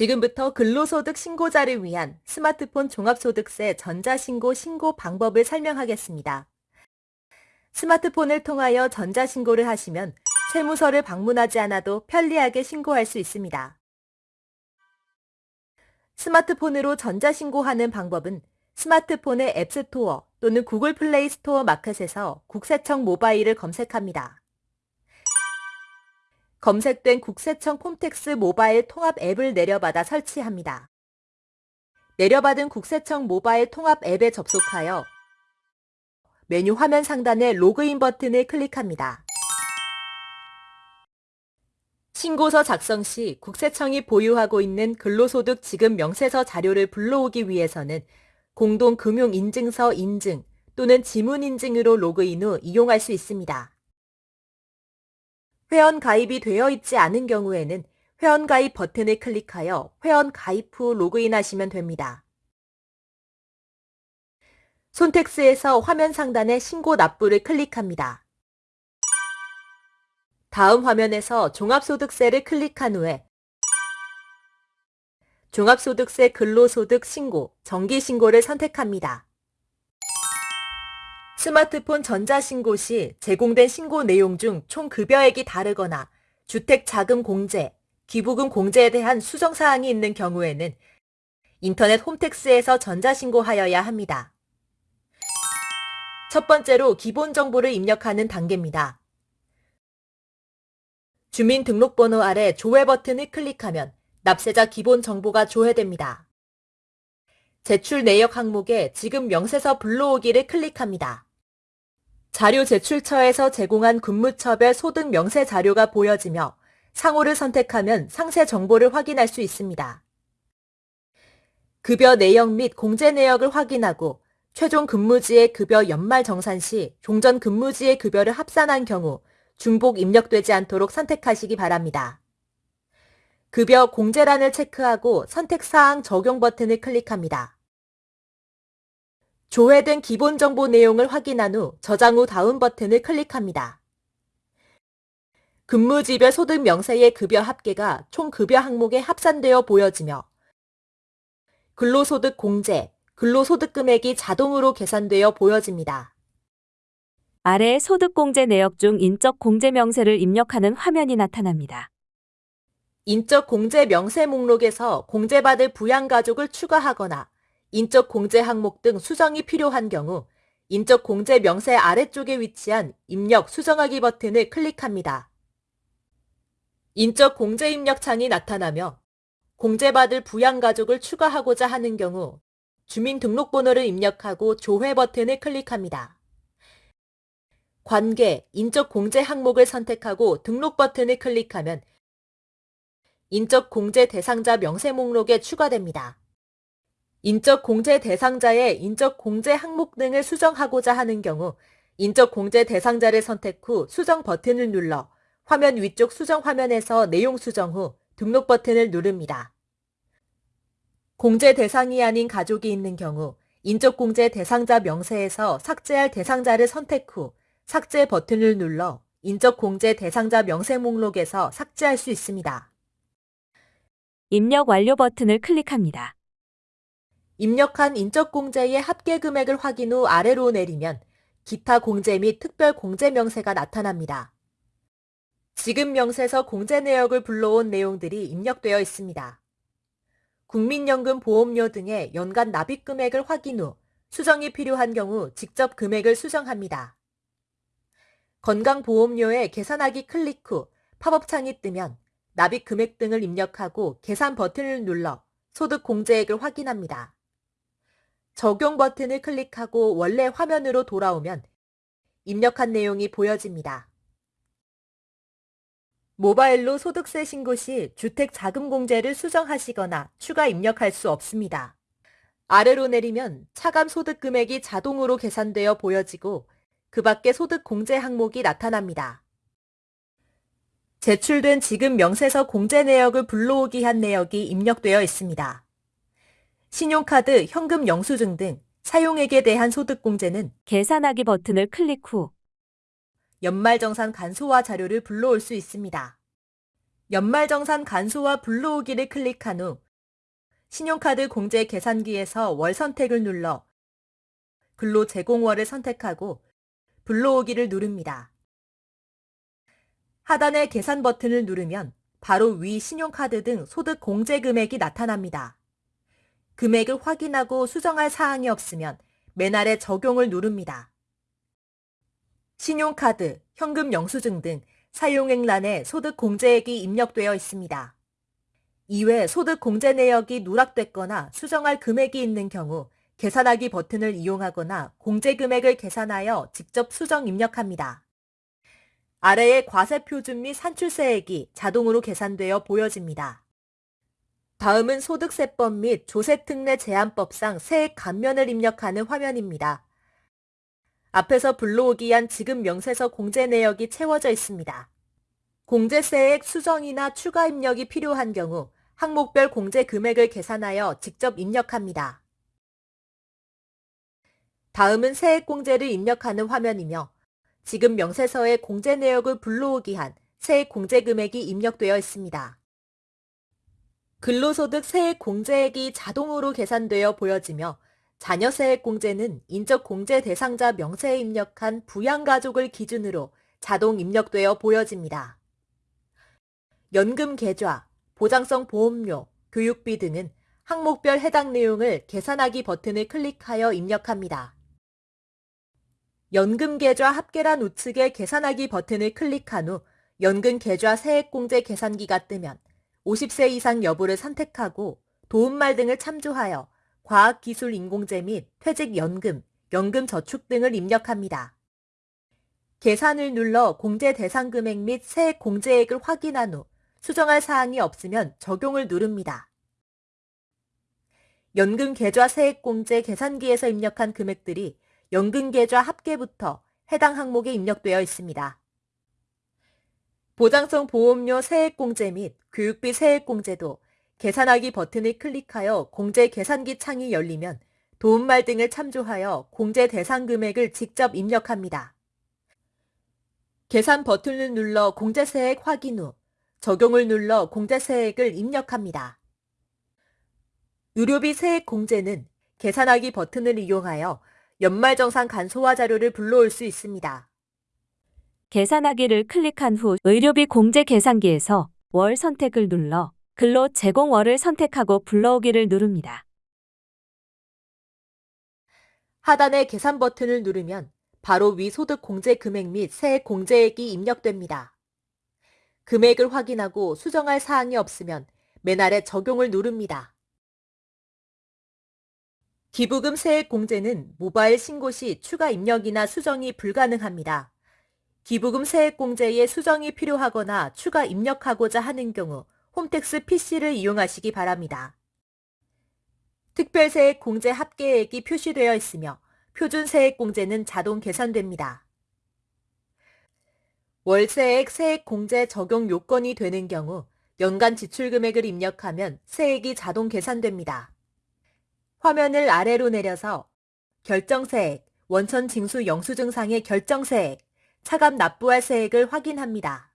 지금부터 근로소득 신고자를 위한 스마트폰 종합소득세 전자신고 신고 방법을 설명하겠습니다. 스마트폰을 통하여 전자신고를 하시면 세무서를 방문하지 않아도 편리하게 신고할 수 있습니다. 스마트폰으로 전자신고하는 방법은 스마트폰의 앱스토어 또는 구글 플레이 스토어 마켓에서 국세청 모바일을 검색합니다. 검색된 국세청 콤텍스 모바일 통합 앱을 내려받아 설치합니다. 내려받은 국세청 모바일 통합 앱에 접속하여 메뉴 화면 상단의 로그인 버튼을 클릭합니다. 신고서 작성 시 국세청이 보유하고 있는 근로소득 지급 명세서 자료를 불러오기 위해서는 공동금융인증서 인증 또는 지문인증으로 로그인 후 이용할 수 있습니다. 회원 가입이 되어 있지 않은 경우에는 회원 가입 버튼을 클릭하여 회원 가입 후 로그인하시면 됩니다. 손택스에서 화면 상단의 신고 납부를 클릭합니다. 다음 화면에서 종합소득세를 클릭한 후에 종합소득세 근로소득 신고, 정기신고를 선택합니다. 스마트폰 전자신고 시 제공된 신고 내용 중 총 급여액이 다르거나 주택자금 공제, 기부금 공제에 대한 수정사항이 있는 경우에는 인터넷 홈택스에서 전자신고하여야 합니다. 첫 번째로 기본 정보를 입력하는 단계입니다. 주민등록번호 아래 조회 버튼을 클릭하면 납세자 기본 정보가 조회됩니다. 제출 내역 항목에 지금 명세서 불러오기를 클릭합니다. 자료 제출처에서 제공한 근무처별 소득 명세 자료가 보여지며 상호를 선택하면 상세 정보를 확인할 수 있습니다. 급여 내역 및 공제 내역을 확인하고 최종 근무지의 급여 연말 정산 시 종전 근무지의 급여를 합산한 경우 중복 입력되지 않도록 선택하시기 바랍니다. 급여 공제란을 체크하고 선택사항 적용 버튼을 클릭합니다. 조회된 기본 정보 내용을 확인한 후 저장 후 다음 버튼을 클릭합니다. 근무지별 소득 명세의 급여 합계가 총 급여 항목에 합산되어 보여지며 근로소득 공제, 근로소득 금액이 자동으로 계산되어 보여집니다. 아래 소득공제 내역 중 인적 공제 명세를 입력하는 화면이 나타납니다. 인적 공제 명세 목록에서 공제받을 부양가족을 추가하거나 인적 공제 항목 등 수정이 필요한 경우 인적 공제 명세 아래쪽에 위치한 입력 수정하기 버튼을 클릭합니다. 인적 공제 입력 창이 나타나며 공제받을 부양가족을 추가하고자 하는 경우 주민등록번호를 입력하고 조회 버튼을 클릭합니다. 관계, 인적 공제 항목을 선택하고 등록 버튼을 클릭하면 인적 공제 대상자 명세 목록에 추가됩니다. 인적 공제 대상자의 인적 공제 항목 등을 수정하고자 하는 경우 인적 공제 대상자를 선택 후 수정 버튼을 눌러 화면 위쪽 수정 화면에서 내용 수정 후 등록 버튼을 누릅니다. 공제 대상이 아닌 가족이 있는 경우 인적 공제 대상자 명세에서 삭제할 대상자를 선택 후 삭제 버튼을 눌러 인적 공제 대상자 명세 목록에서 삭제할 수 있습니다. 입력 완료 버튼을 클릭합니다. 입력한 인적 공제의 합계 금액을 확인 후 아래로 내리면 기타 공제 및 특별 공제 명세가 나타납니다. 지급 명세서 공제 내역을 불러온 내용들이 입력되어 있습니다. 국민연금 보험료 등의 연간 납입 금액을 확인 후 수정이 필요한 경우 직접 금액을 수정합니다. 건강보험료에 계산하기 클릭 후 팝업창이 뜨면 납입 금액 등을 입력하고 계산 버튼을 눌러 소득 공제액을 확인합니다. 적용 버튼을 클릭하고 원래 화면으로 돌아오면 입력한 내용이 보여집니다. 모바일로 소득세 신고 시 주택 자금 공제를 수정하시거나 추가 입력할 수 없습니다. 아래로 내리면 차감 소득 금액이 자동으로 계산되어 보여지고 그 밖에 소득 공제 항목이 나타납니다. 제출된 지급 명세서 공제 내역을 불러오기 한 내역이 입력되어 있습니다. 신용카드, 현금 영수증 등 사용액에 대한 소득공제는 계산하기 버튼을 클릭 후 연말정산 간소화 자료를 불러올 수 있습니다. 연말정산 간소화 불러오기를 클릭한 후 신용카드 공제 계산기에서 월 선택을 눌러 근로 제공월을 선택하고 불러오기를 누릅니다. 하단의 계산 버튼을 누르면 바로 위 신용카드 등 소득 공제 금액이 나타납니다. 금액을 확인하고 수정할 사항이 없으면 맨 아래 적용을 누릅니다. 신용카드, 현금 영수증 등 사용액란에 소득 공제액이 입력되어 있습니다. 이외 소득 공제 내역이 누락됐거나 수정할 금액이 있는 경우 계산하기 버튼을 이용하거나 공제 금액을 계산하여 직접 수정 입력합니다. 아래의 과세 표준 및 산출세액이 자동으로 계산되어 보여집니다. 다음은 소득세법 및 조세특례 제한법상 세액 감면을 입력하는 화면입니다. 앞에서 불러오기 위한 지급 명세서 공제 내역이 채워져 있습니다. 공제세액 수정이나 추가 입력이 필요한 경우 항목별 공제 금액을 계산하여 직접 입력합니다. 다음은 세액 공제를 입력하는 화면이며 지급 명세서에 공제 내역을 불러오기 한 세액 공제 금액이 입력되어 있습니다. 근로소득 세액 공제액이 자동으로 계산되어 보여지며 자녀세액 공제는 인적 공제 대상자 명세에 입력한 부양가족을 기준으로 자동 입력되어 보여집니다. 연금 계좌, 보장성 보험료, 교육비 등은 항목별 해당 내용을 계산하기 버튼을 클릭하여 입력합니다. 연금 계좌 합계란 우측의 계산하기 버튼을 클릭한 후 연금 계좌 세액공제 계산기가 뜨면 50세 이상 여부를 선택하고 도움말 등을 참조하여 과학기술 인공제 및 퇴직연금, 연금저축 등을 입력합니다. 계산을 눌러 공제 대상 금액 및 세액 공제액을 확인한 후 수정할 사항이 없으면 적용을 누릅니다. 연금 계좌 세액 공제 계산기에서 입력한 금액들이 연금 계좌 합계부터 해당 항목에 입력되어 있습니다. 보장성 보험료 세액 공제 및 교육비 세액 공제도 계산하기 버튼을 클릭하여 공제 계산기 창이 열리면 도움말 등을 참조하여 공제 대상 금액을 직접 입력합니다. 계산 버튼을 눌러 공제세액 확인 후 적용을 눌러 공제세액을 입력합니다. 의료비 세액 공제는 계산하기 버튼을 이용하여 연말정산 간소화 자료를 불러올 수 있습니다. 계산하기를 클릭한 후 의료비 공제 계산기에서 월 선택을 눌러 근로 제공 월을 선택하고 불러오기를 누릅니다. 하단의 계산 버튼을 누르면 바로 위 소득 공제 금액 및 세액 공제액이 입력됩니다. 금액을 확인하고 수정할 사항이 없으면 맨 아래 적용을 누릅니다. 기부금 세액 공제는 모바일 신고 시 추가 입력이나 수정이 불가능합니다. 기부금 세액 공제에 수정이 필요하거나 추가 입력하고자 하는 경우 홈택스 PC를 이용하시기 바랍니다. 특별세액 공제 합계액이 표시되어 있으며 표준세액 공제는 자동 계산됩니다. 월세액 세액 공제 적용 요건이 되는 경우 연간 지출 금액을 입력하면 세액이 자동 계산됩니다. 화면을 아래로 내려서 결정세액, 원천 징수 영수증상의 결정세액, 차감 납부할 세액을 확인합니다.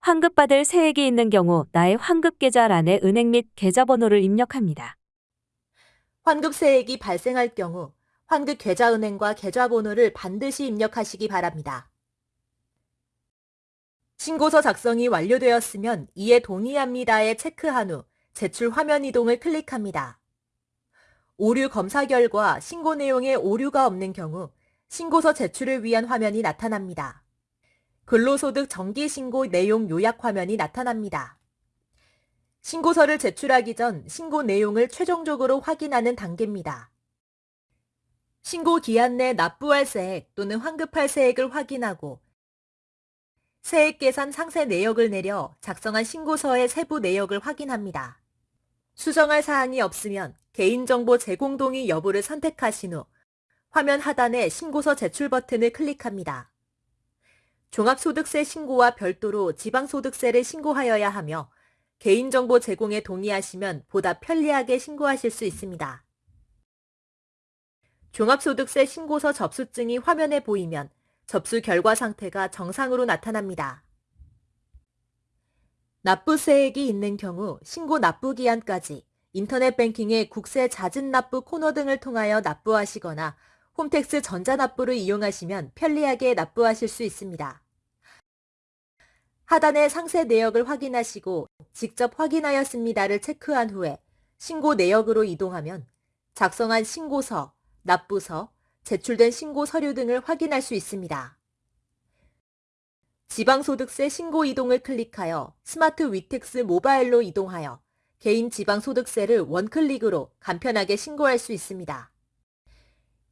환급받을 세액이 있는 경우 나의 환급계좌란에 은행 및 계좌번호를 입력합니다. 환급세액이 발생할 경우 환급계좌은행과 계좌번호를 반드시 입력하시기 바랍니다. 신고서 작성이 완료되었으면 이에 동의합니다에 체크한 후 제출 화면 이동을 클릭합니다. 오류 검사 결과 신고 내용에 오류가 없는 경우 신고서 제출을 위한 화면이 나타납니다. 근로소득 정기신고 내용 요약 화면이 나타납니다. 신고서를 제출하기 전 신고 내용을 최종적으로 확인하는 단계입니다. 신고 기한 내 납부할 세액 또는 환급할 세액을 확인하고 세액 계산 상세 내역을 내려 작성한 신고서의 세부 내역을 확인합니다. 수정할 사항이 없으면 개인정보 제공 동의 여부를 선택하신 후 화면 하단의 신고서 제출 버튼을 클릭합니다. 종합소득세 신고와 별도로 지방소득세를 신고하여야 하며 개인정보 제공에 동의하시면 보다 편리하게 신고하실 수 있습니다. 종합소득세 신고서 접수증이 화면에 보이면 접수 결과 상태가 정상으로 나타납니다. 납부세액이 있는 경우 신고 납부 기한까지 인터넷 뱅킹의 국세 자진 납부 코너 등을 통하여 납부하시거나 홈택스 전자납부를 이용하시면 편리하게 납부하실 수 있습니다. 하단의 상세 내역을 확인하시고 직접 확인하였습니다를 체크한 후에 신고 내역으로 이동하면 작성한 신고서, 납부서, 제출된 신고 서류 등을 확인할 수 있습니다. 지방소득세 신고 이동을 클릭하여 스마트 위택스 모바일로 이동하여 개인 지방소득세를 one click으로 간편하게 신고할 수 있습니다.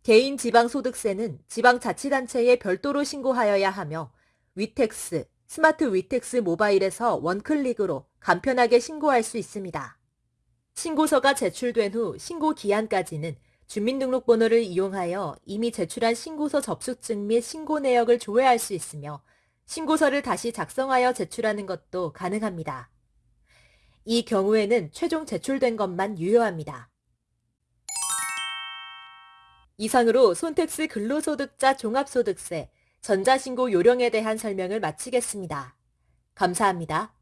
개인 지방소득세는 지방자치단체에 별도로 신고하여야 하며 위텍스, 스마트 위텍스 모바일에서 one click으로 간편하게 신고할 수 있습니다. 신고서가 제출된 후 신고 기한까지는 주민등록번호를 이용하여 이미 제출한 신고서 접수증 및 신고 내역을 조회할 수 있으며 신고서를 다시 작성하여 제출하는 것도 가능합니다. 이 경우에는 최종 제출된 것만 유효합니다. 이상으로 손택스 근로소득자 종합소득세 전자신고 요령에 대한 설명을 마치겠습니다. 감사합니다.